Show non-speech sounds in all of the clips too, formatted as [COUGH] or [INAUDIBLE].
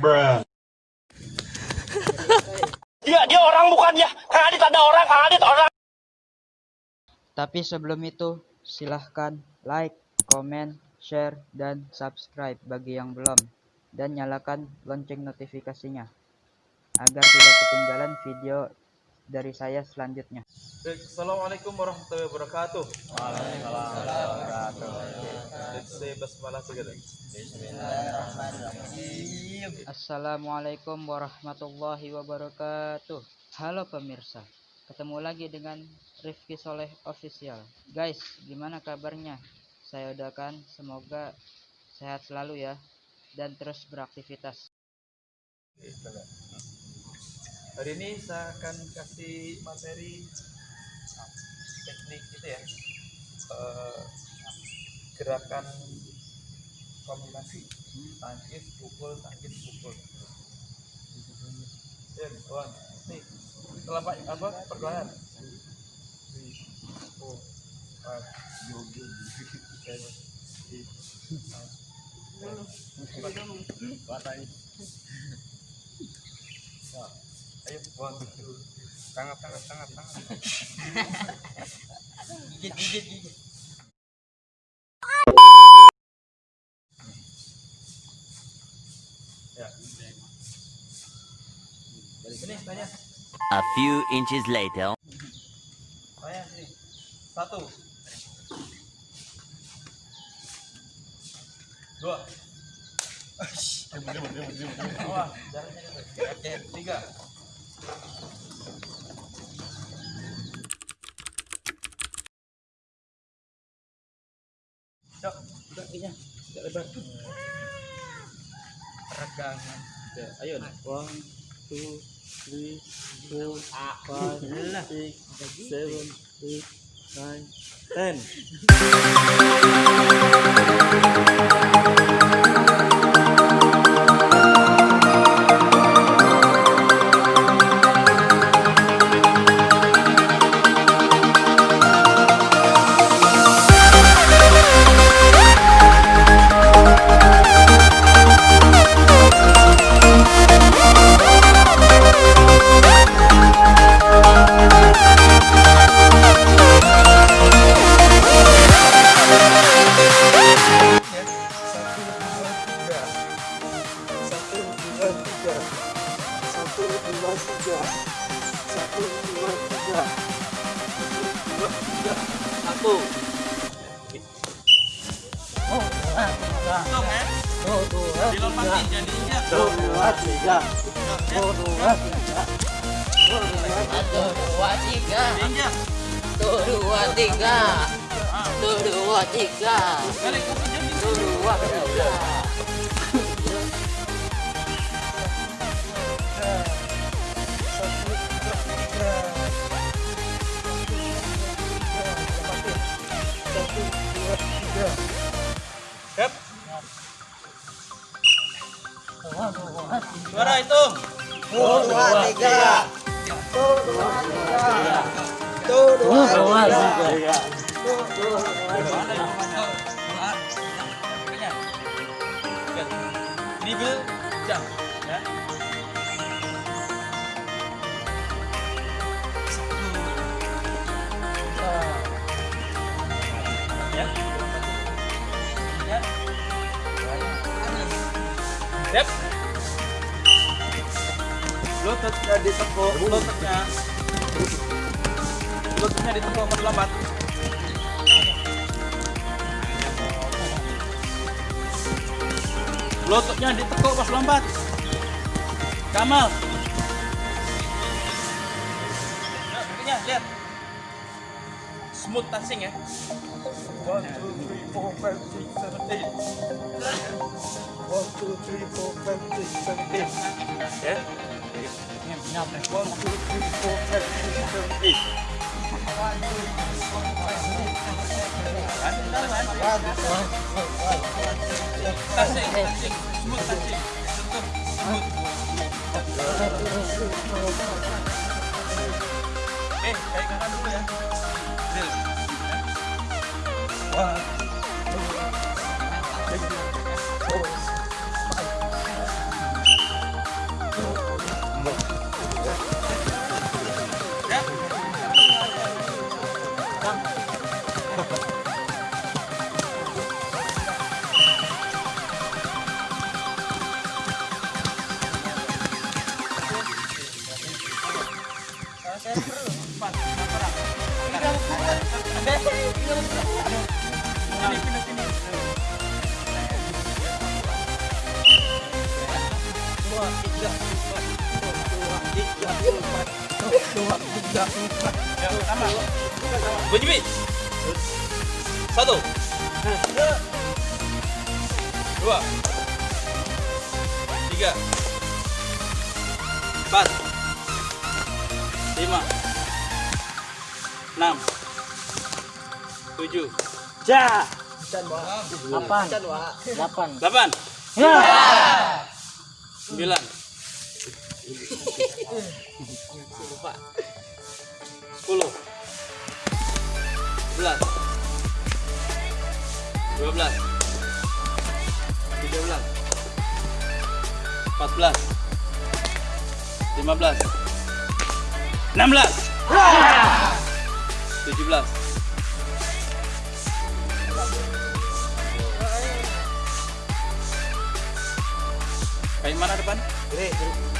Bruh. [LAUGHS] Dia dia orang bukan ya. Kang Adit ada orang, Kang Adit orang. Tapi sebelum itu, silahkan like, komen, share, dan subscribe bagi yang belum. Dan nyalakan lonceng notifikasinya. Agar tidak ketinggalan video dari saya selanjutnya. Assalamualaikum warahmatullahi wabarakatuh. Waalaikumsalam warahmatullahi wabarakatuh. Let's say basmalah together. Assalamualaikum warahmatullahi wabarakatuh. Halo pemirsa, ketemu lagi dengan Rifki Soleh Official. Guys, gimana kabarnya? Saya doakan semoga sehat selalu ya dan terus beraktivitas. Hari ini saya akan kasih materi teknik gitu ya. Eh, gerakan kombinasi tangkis pukul tangkis pukul. Ten, one, nih. Telapak apa perlahan. Ya, [LAUGHS] ayo two, tangan tangan tangan tangan. gigit gigit gigit. A few inches later. Sini. Satu. Dua. Tiga. Yuk, udah kakinya. Tidak lebar. Peregangan. Ayo. One, two, three, four, five, six, seven, eight, nine, ten. Satu. Oh, dua, tiga. Oh, dua, dua, tiga. Oh, dua, tiga. Oh, dua, tiga. Satu, dua, tiga. Satu, dua, tiga. Satu, dua, tiga. Satu, dua, tiga. Satu, tiga. Siap. Suara hitung. Satu, dua, tiga. Satu, dua, tiga. Satu, dua, tiga. Satu, dua, tiga. Jam Siap. Lututnya ditekuk, lututnya. Lututnya ditekuk perlambat. Lututnya ditekuk pas lompat. Kamal. Lihat. Smooth touching ya. One, two, three, four, five, six, seven, eight. One, two, three, four, five, six, seven, eight. Ya. One, two, three, four, five, six, seven, eight. Touching, touching, smooth touching. Sentuh, smooth. Eh, kayak kakak dulu ya. Zil. One, bunyi satu. Dua. Tiga. Empat. Lima. Enam. Tujuh. Ja. Delapan. Delapan. delapan. Sembilan lupa 10 11 12 13 14 15 16 17 Kayak mana depan? Gede, gede.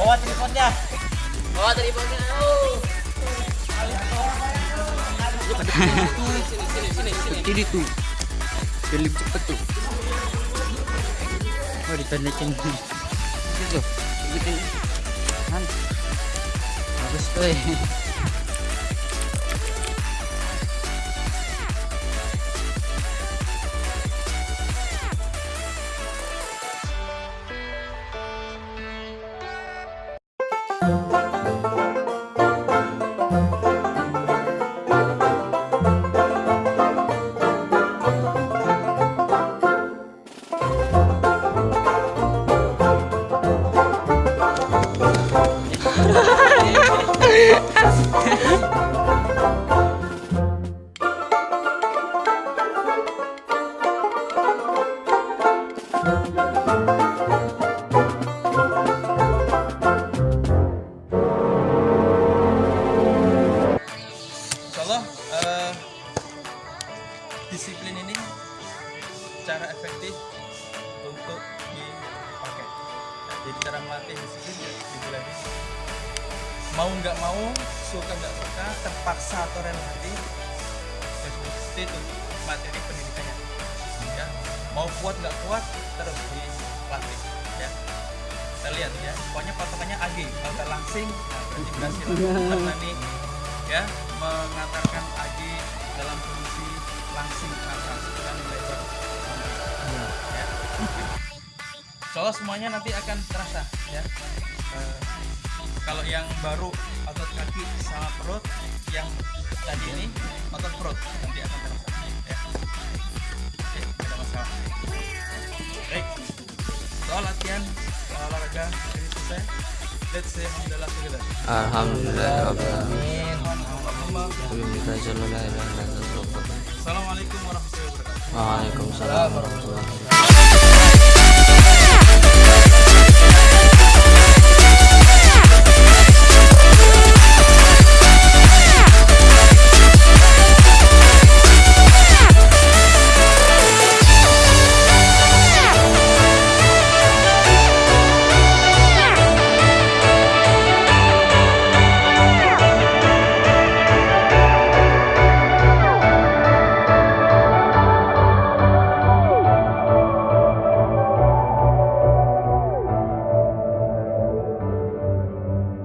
Bawa tripodnya. Bawa tripodnya. Oh. Jadi tuh. Film cepet tuh. Oh dipendekin. Itu. Gitu. Kan. Bagus tuh. Cara efektif untuk dipakai. Nah, jadi cara melatih disiplin ya di bulan ini. Mau nggak mau, suka nggak suka, terpaksa atau rela hati, ya stay itu materi pendidikannya. Ya, mau kuat nggak kuat terus dilatih. Ya, kita lihat ya. Pokoknya patokannya AG, kalau nggak langsing, nah, berarti berhasil. Karena nih ya mengantarkan Agi dalam kondisi langsing atas dan lebar ya. Soalnya semuanya nanti akan terasa ya. Eh, kalau yang baru otot kaki sama perut, yang tadi ini otot perut nanti akan terasa ya. Oke, ada masalah. Baik, soal latihan soal olahraga ini selesai. Let's say alhamdulillah together. Alhamdulillah. Assalamualaikum warahmatullahi wabarakatuh. Waalaikumsalam warahmatullahi wabarakatuh.